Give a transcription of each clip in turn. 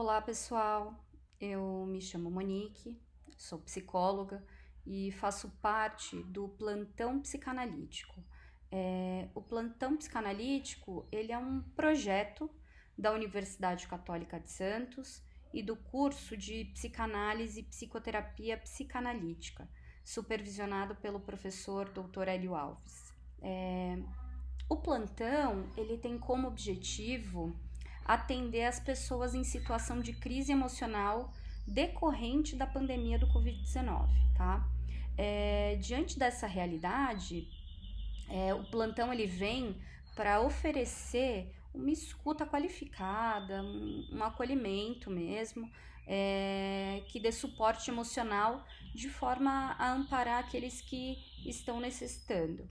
Olá, pessoal. Eu me chamo Monique, sou psicóloga e faço parte do plantão psicanalítico. É, o plantão psicanalítico ele é um projeto da Universidade Católica de Santos e do curso de psicanálise e psicoterapia psicanalítica, supervisionado pelo professor Dr. Hélio Alves. É, o plantão ele tem como objetivo atender as pessoas em situação de crise emocional decorrente da pandemia do Covid-19, tá? É, diante dessa realidade, é, o plantão ele vem para oferecer uma escuta qualificada, um, um acolhimento mesmo, é, que dê suporte emocional de forma a amparar aqueles que estão necessitando.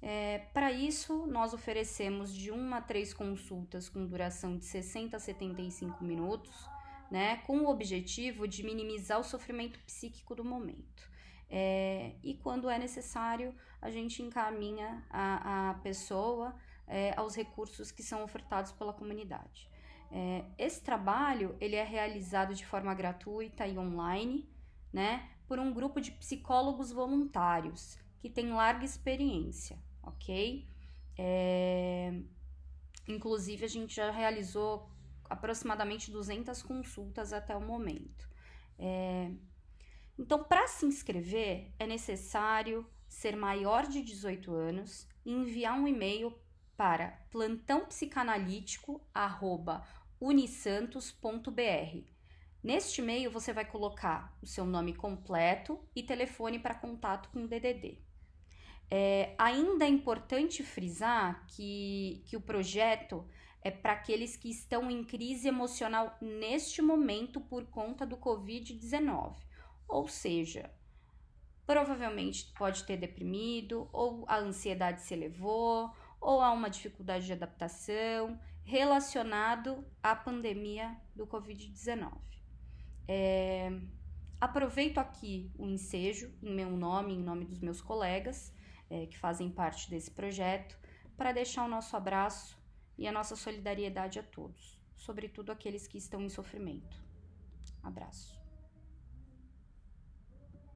É, Para isso, nós oferecemos de 1 a 3 consultas com duração de 60 a 75 minutos, né, com o objetivo de minimizar o sofrimento psíquico do momento. É, e quando é necessário, a gente encaminha a, a pessoa é, aos recursos que são ofertados pela comunidade. É, esse trabalho ele é realizado de forma gratuita e online, né, por um grupo de psicólogos voluntários que tem larga experiência ok? É... Inclusive, a gente já realizou aproximadamente 200 consultas até o momento. É... Então, para se inscrever, é necessário ser maior de 18 anos e enviar um e-mail para plantãopsicanalítico@unisantos.br. Neste e-mail você vai colocar o seu nome completo e telefone para contato com o DDD. É, ainda é importante frisar que, que o projeto é para aqueles que estão em crise emocional neste momento por conta do Covid-19. Ou seja, provavelmente pode ter deprimido, ou a ansiedade se elevou, ou há uma dificuldade de adaptação relacionado à pandemia do Covid-19. É, aproveito aqui o ensejo em meu nome, em nome dos meus colegas, é, que fazem parte desse projeto, para deixar o nosso abraço e a nossa solidariedade a todos, sobretudo aqueles que estão em sofrimento. Abraço.